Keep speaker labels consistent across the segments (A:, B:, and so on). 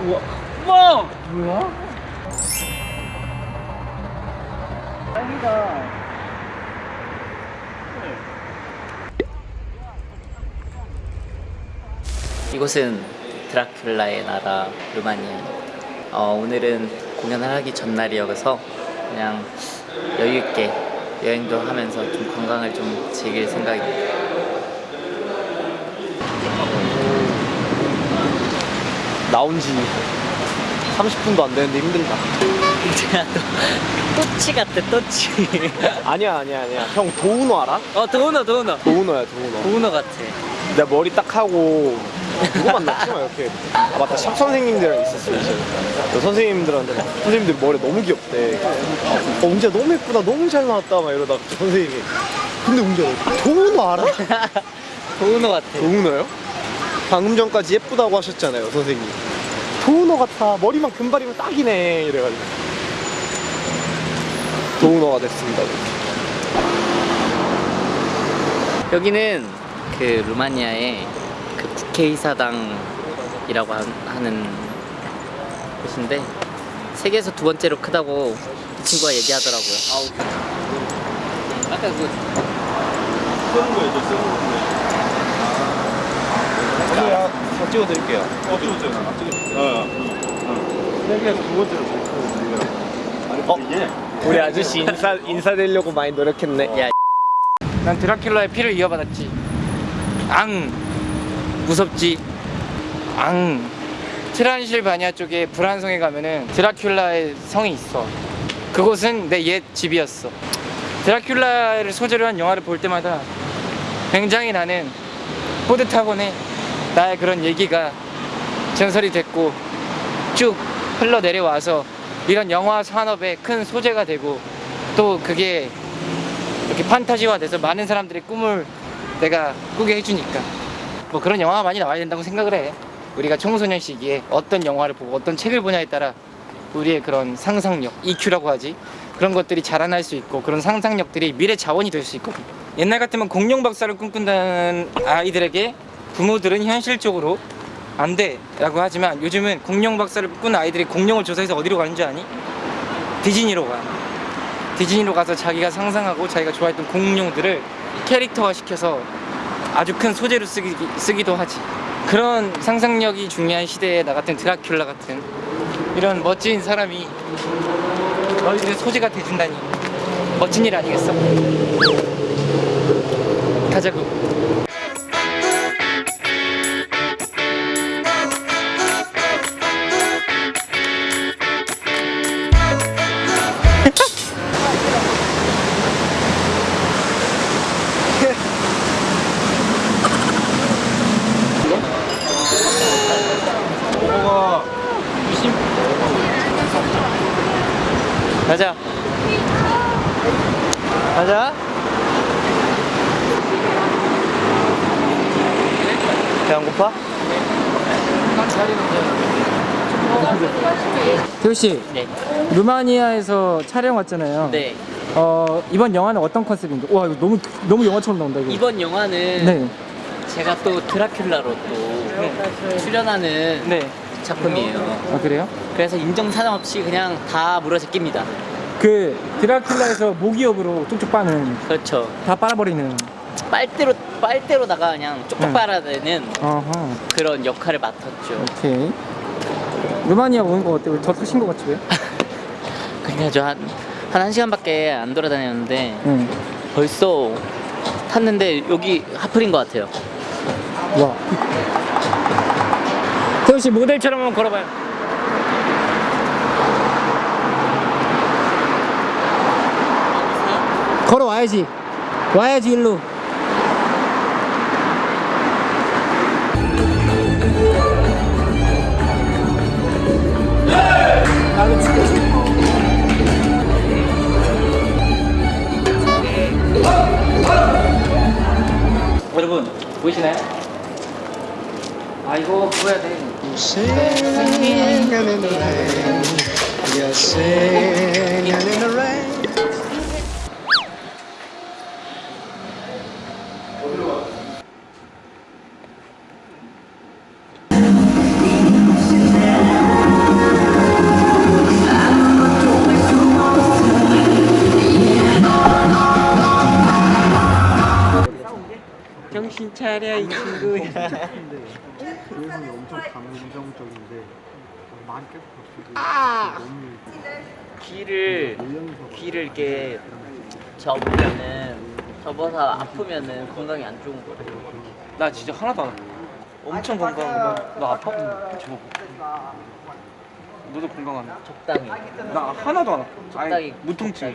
A: 우와. 우와! 뭐야? 짱이다.
B: 이곳은 드라큘라의 나라 루마니아입니다. 어, 오늘은 공연을 하기 전날이어서 그냥 여유 있게 여행도 하면서 좀 관광을 좀 즐길 생각입니다.
C: 나온 지 30분도 안 되는데 힘들다.
B: 제가 또 또치 같아 또치.
C: 아니야, 아니야, 아니야. 형 도우노 알아?
B: 어 도우너 도우너.
C: 도우노야, 도우노.
B: 도우너 같아.
C: 내가 머리 딱 하고 누구 만났지? 막 이렇게. 아, 맞다. 샵 선생님들이랑 있었어, 이제. 그 선생님들한테 막 선생님들 머리 너무 귀엽대. 어, 웅재 너무 예쁘다. 너무 잘 나왔다. 막 이러다가 그 선생님이. 근데 웅재 너 도우노 알아?
B: 도우너 같아.
C: 도우노요? 방금 전까지 예쁘다고 하셨잖아요, 선생님. 도우노 같아. 머리만 금발이면 딱이네. 이래가지고. 도우노가 됐습니다.
B: 여기는 그 루마니아의 그 국회의사당이라고 하- 하는 곳인데 세계에서 두 번째로 크다고 이 친구가 얘기하더라고요. 아우. 아까 그
C: 제가 다 찍어드릴게요. 어, 찍어줘요. 찍어줘요. 세계에서 두 번째로 어? 우리 아저씨 인사 인사되려고 많이 노력했네.
B: 야,
A: 난 드라큘라의 피를 이어받았지. 앙 무섭지. 앙 트란실바니아 쪽에 불안성에 가면은 드라큘라의 성이 있어. 그곳은 내 옛 집이었어. 드라큘라를 소재로 한 영화를 볼 때마다 굉장히 나는 뿌듯하곤 해. 나의 그런 얘기가 전설이 됐고 쭉 흘러 내려와서 이런 영화 산업의 큰 소재가 되고 또 그게 이렇게 판타지화 돼서 많은 사람들의 꿈을 내가 꾸게 해주니까 뭐 그런 영화가 많이 나와야 된다고 생각을 해. 우리가 청소년 시기에 어떤 영화를 보고 어떤 책을 보냐에 따라 우리의 그런 상상력 EQ라고 하지. 그런 것들이 자라날 수 있고 그런 상상력들이 미래 자원이 될 수 있거든. 옛날 같으면 공룡 박사를 꿈꾼다는 아이들에게 부모들은 현실적으로 안 돼 라고 하지만 요즘은 공룡 박사를 꿈꾸는 아이들이 공룡을 조사해서 어디로 가는 줄 아니? 디즈니로 가 디즈니로 가서 자기가 상상하고 자기가 좋아했던 공룡들을 캐릭터화 시켜서 아주 큰 소재로 쓰기, 쓰기도 하지 그런 상상력이 중요한 시대에 나 같은 드라큘라 같은 이런 멋진 사람이 너희들 소재가 돼준다니 멋진 일 아니겠어? 가자고
B: 가자 가자
C: 배 안 고파?
A: 태우 씨
B: 네.
A: 루마니아에서 촬영 왔잖아요
B: 네
A: 어, 이번 영화는 어떤 컨셉인가? 와 이거 너무 너무 영화처럼 나온다 이거.
B: 이번 영화는
A: 네.
B: 제가 또 드라큘라로 또 출연하는
A: 네.
B: 작품이에요
A: 아 그래요?
B: 그래서 인정사정 없이 그냥 다 물어제낍니다
A: 그 드라큘라에서 모기업으로 쪽쪽 빠는
B: 그렇죠
A: 다 빨아버리는.
B: 빨대로 빨대로다가 그냥 쪽쪽
A: 응.
B: 빨아내는
A: 어허.
B: 그런 역할을 맡았죠
A: 오케이. 루마니아 오는 거 어때요? 저 타신 거 같지 왜?
B: 그냥 저한한 한 시간밖에 안 돌아다녔는데
A: 응.
B: 벌써 탔는데 여기 하플인 것 같아요
A: 와. 태우 씨 모델처럼 한번 걸어봐요. 걸어 와야지. 와야지 일로. 여러분 보이시나요? 아 이거 보여야 돼.
C: You're singing in the rain.
B: 정신 차려 이 친구야.
C: 그래서 엄청 감정적인데 말이 계속 바뀌고 너무
B: 귀를 귀를 이렇게 접으면은 접어서 아프면은 건강에 안 좋은 거래.
A: 나 진짜 하나도 안 아파. 엄청 건강해. 너 아파? 저. 너도 건강하네.
B: 적당히.
A: 나 하나도 안 아파.
B: 적당히.
A: 무통증.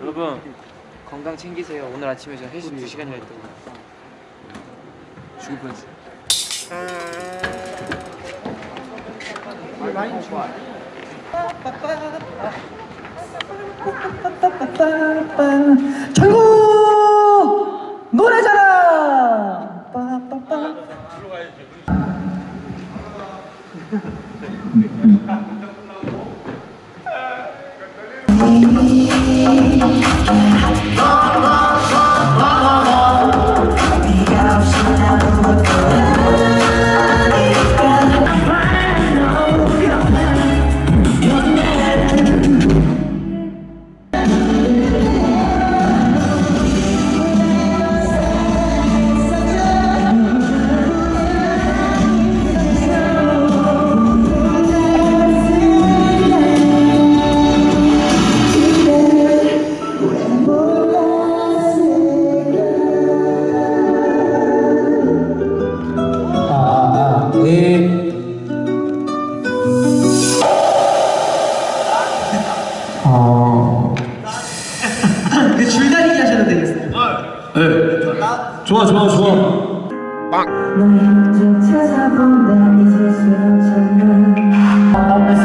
A: 여러분 건강 챙기세요. 오늘 아침에 저 헬스 2 시간이나 했더니 죽을 뻔했어.
B: 결국
D: 좋아 좋아 좋아
E: 너의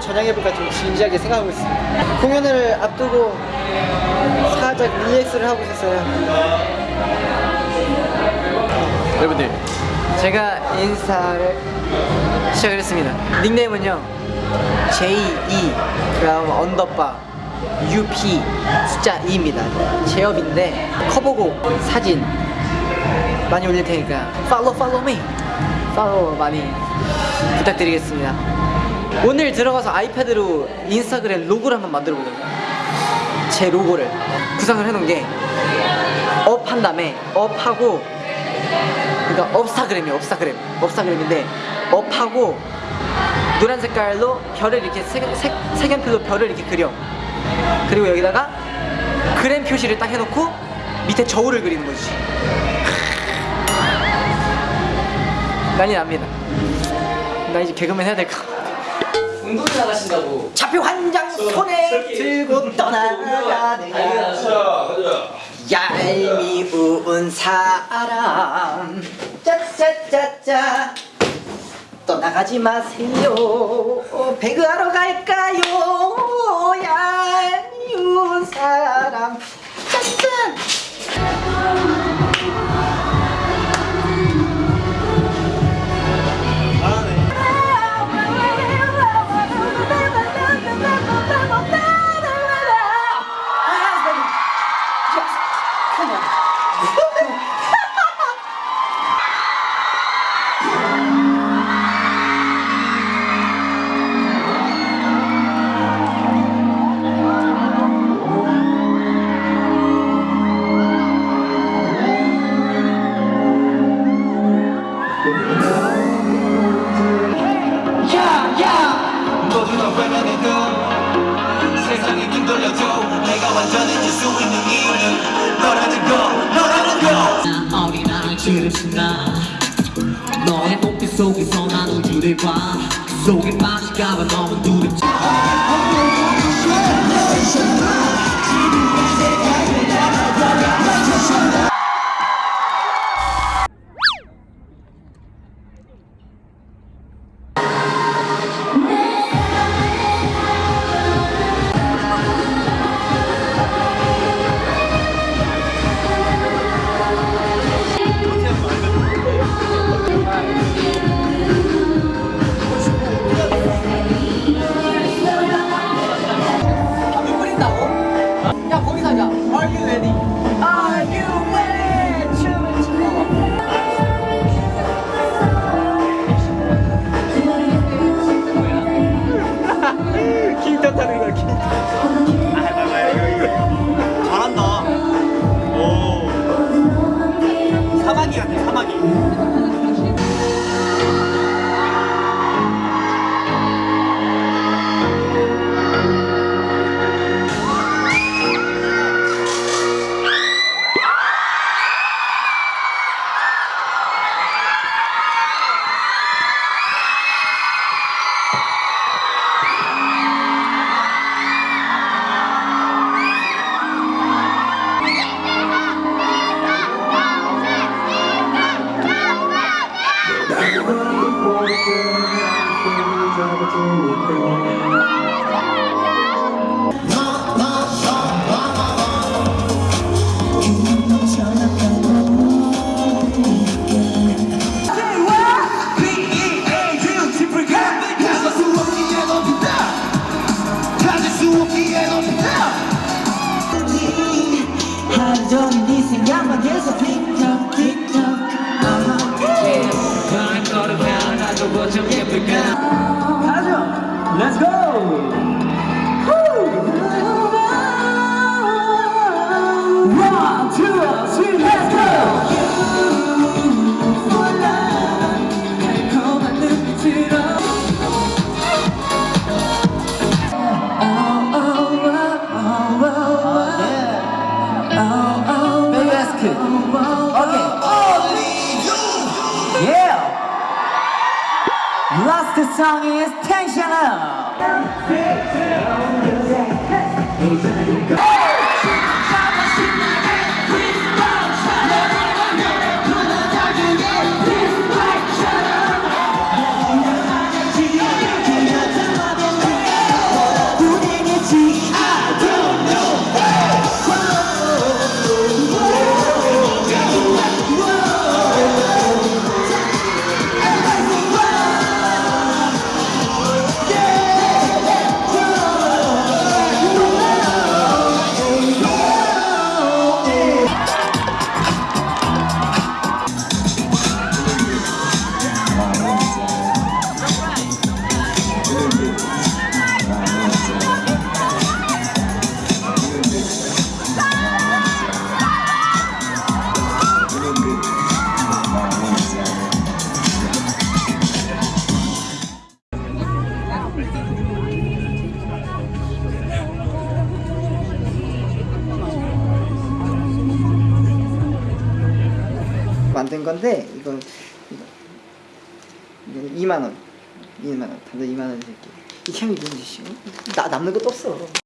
F: 개그맨으로 전향해볼까 좀 진지하게 생각하고 있습니다. 공연을 앞두고 살짝 relax를 하고 있었어요.
A: 여러분들
F: 제가 인스타를 시작을 했습니다. 닉네임은요 J2 그다음 underbar UP 숫자 2입니다. 제업인데 커버곡 사진 많이 올릴 테니까 follow follow me! 팔로우 많이 부탁드리겠습니다 오늘 들어가서 아이패드로 인스타그램 로고를 한번 만들어 보려고요. 제 로고를 구상을 해놓은 게 up 한 다음에 up하고 그러니까 업스타그램이에요 업스타그램. 업스타그램인데 up하고 노란 색깔로 별을 이렇게 색, 색, 색연필로 별을 이렇게 그려. 그리고 여기다가 그램 표시를 딱 해놓고 밑에 저울을 그리는 거지. 난리 납니다. 나 이제 개그맨 해야 될까
B: 운동회 나가신다고.
F: 차표 한 장 손에 들고 떠나가는 얄미운 사람. 짜짜짜짜 떠나가지 마세요. 배그하러 갈까요? 얄미운 사람. 짠짠
G: 어린아이 지르신다.
F: 너의 눈빛 속에서 난 우주를 봐 그 속에 빠질까봐 너무 두렵지
B: 하 Ask Okay. Yeah. Last song is Tension Up 건데 이거 이거 이거는 2만 원, 2만 원, 다들 2만 원 줄게. 이 뭔지 씨, 나 남는 것도 없어.